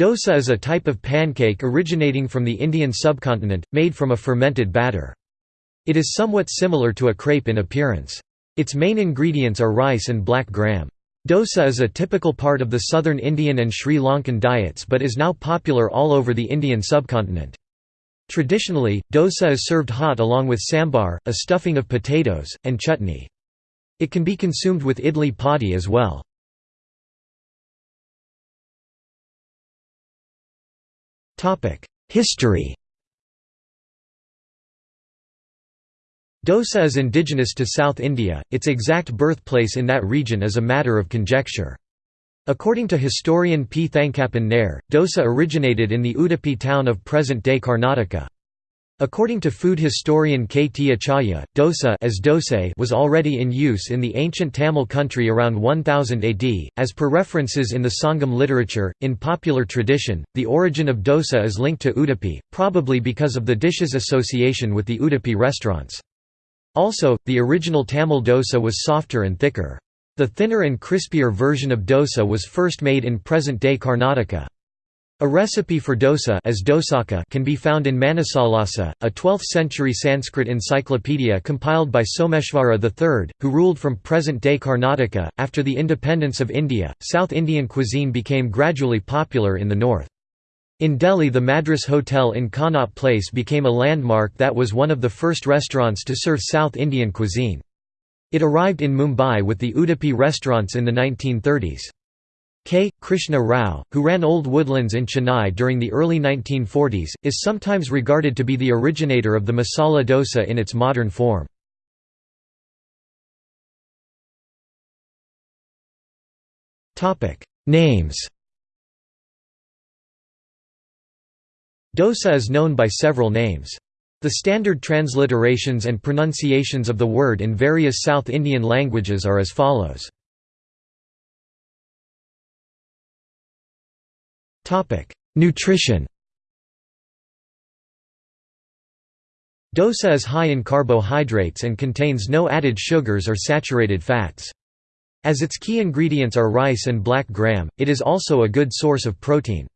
Dosa is a type of pancake originating from the Indian subcontinent, made from a fermented batter. It is somewhat similar to a crepe in appearance. Its main ingredients are rice and black gram. Dosa is a typical part of the southern Indian and Sri Lankan diets but is now popular all over the Indian subcontinent. Traditionally, dosa is served hot along with sambar, a stuffing of potatoes, and chutney. It can be consumed with idli podi as well. History Dosa is indigenous to South India, its exact birthplace in that region is a matter of conjecture. According to historian P. Thankappan Nair, dosa originated in the Udupi town of present-day Karnataka. According to food historian K. T. Acharya, dosa as dose was already in use in the ancient Tamil country around 1000 AD. As per references in the Sangam literature, in popular tradition, the origin of dosa is linked to Udupi, probably because of the dish's association with the Udupi restaurants. Also, the original Tamil dosa was softer and thicker. The thinner and crispier version of dosa was first made in present-day Karnataka. A recipe for dosa as dosaka can be found in Manasollasa, a 12th-century Sanskrit encyclopedia compiled by Someshvara III, who ruled from present-day Karnataka. After the independence of India, South Indian cuisine became gradually popular in the north. In Delhi the Madras Hotel in Connaught Place became a landmark that was one of the first restaurants to serve South Indian cuisine. It arrived in Mumbai with the Udupi restaurants in the 1930s. K. Krishna Rao, who ran Old Woodlands in Chennai during the early 1940s, is sometimes regarded to be the originator of the masala dosa in its modern form. Names Dosa is known by several names. The standard transliterations and pronunciations of the word in various South Indian languages are as follows. Nutrition Dosa is high in carbohydrates and contains no added sugars or saturated fats. As its key ingredients are rice and black gram, it is also a good source of protein.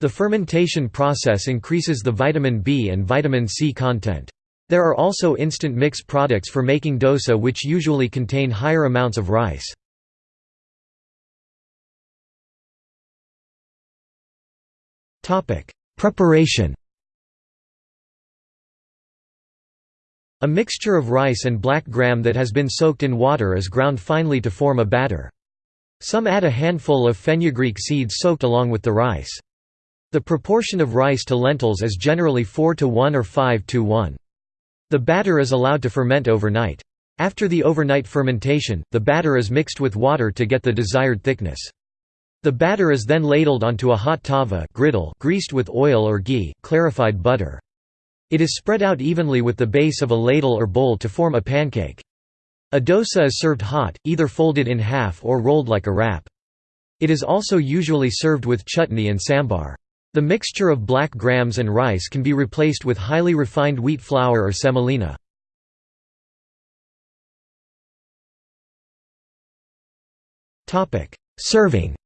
The fermentation process increases the vitamin B and vitamin C content. There are also instant mix products for making dosa which usually contain higher amounts of rice. Preparation A mixture of rice and black gram that has been soaked in water is ground finely to form a batter. Some add a handful of fenugreek seeds soaked along with the rice. The proportion of rice to lentils is generally 4 to 1 or 5 to 1. The batter is allowed to ferment overnight. After the overnight fermentation, the batter is mixed with water to get the desired thickness. The batter is then ladled onto a hot tava griddle greased with oil or ghee clarified butter. It is spread out evenly with the base of a ladle or bowl to form a pancake. A dosa is served hot, either folded in half or rolled like a wrap. It is also usually served with chutney and sambar. The mixture of black grams and rice can be replaced with highly refined wheat flour or semolina. Serving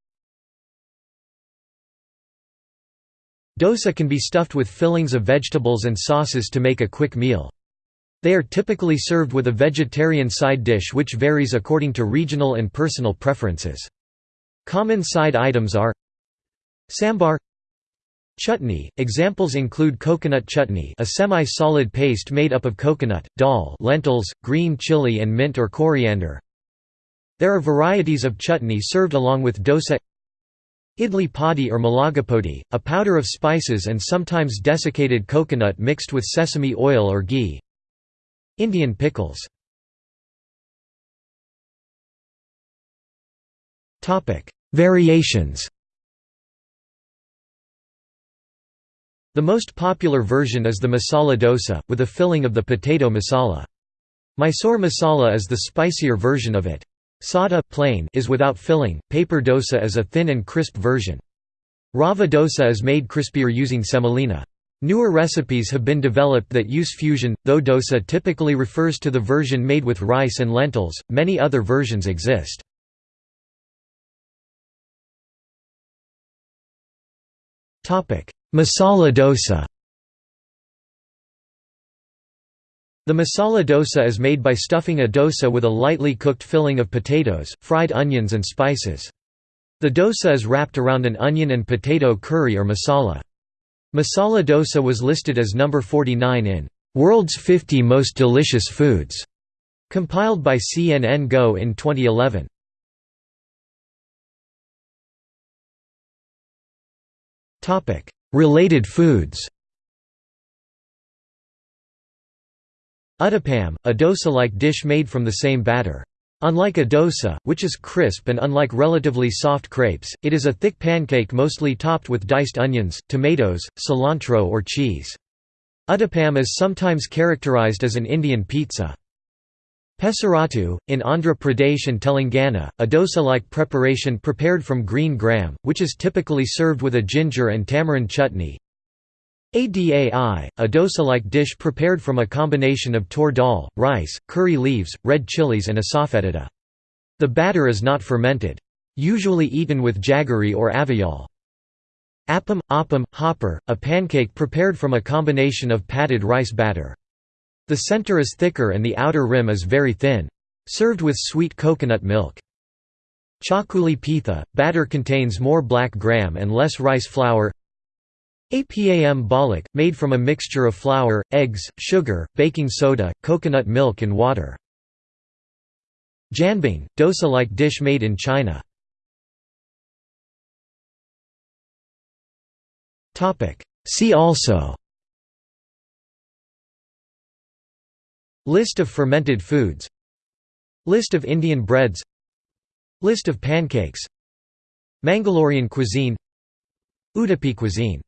Dosa can be stuffed with fillings of vegetables and sauces to make a quick meal. They are typically served with a vegetarian side dish which varies according to regional and personal preferences. Common side items are Sambar Chutney – Examples include coconut chutney a semi-solid paste made up of coconut, dal lentils, green chili and mint or coriander There are varieties of chutney served along with dosa Idli podi or malagapodi, a powder of spices and sometimes desiccated coconut mixed with sesame oil or ghee. Indian pickles Variations The most popular version is the masala dosa, with a filling of the potato masala. Mysore masala is the spicier version of it. Sada plain is without filling, paper dosa is a thin and crisp version. Rava dosa is made crispier using semolina. Newer recipes have been developed that use fusion, though dosa typically refers to the version made with rice and lentils, many other versions exist. Masala dosa The masala dosa is made by stuffing a dosa with a lightly cooked filling of potatoes, fried onions and spices. The dosa is wrapped around an onion and potato curry or masala. Masala dosa was listed as number 49 in World's 50 Most Delicious Foods, compiled by CNN Go in 2011. Related foods Uttapam, a dosa-like dish made from the same batter. Unlike a dosa, which is crisp and unlike relatively soft crepes, it is a thick pancake mostly topped with diced onions, tomatoes, cilantro or cheese. Uttapam is sometimes characterized as an Indian pizza. Pesarattu, in Andhra Pradesh and Telangana, a dosa-like preparation prepared from green gram, which is typically served with a ginger and tamarind chutney. Adai, a dosa-like dish prepared from a combination of tur dal, rice, curry leaves, red chilies and asafoetida. The batter is not fermented. Usually eaten with jaggery or avial. Appam, appam, hopper, a pancake prepared from a combination of patted rice batter. The center is thicker and the outer rim is very thin. Served with sweet coconut milk. Chakuli pitha, batter contains more black gram and less rice flour Apam balik, made from a mixture of flour, eggs, sugar, baking soda, coconut milk and water. Jianbing, dosa-like dish made in China. See also. List of fermented foods. List of Indian breads. List of pancakes. Mangalorean cuisine. Udupi cuisine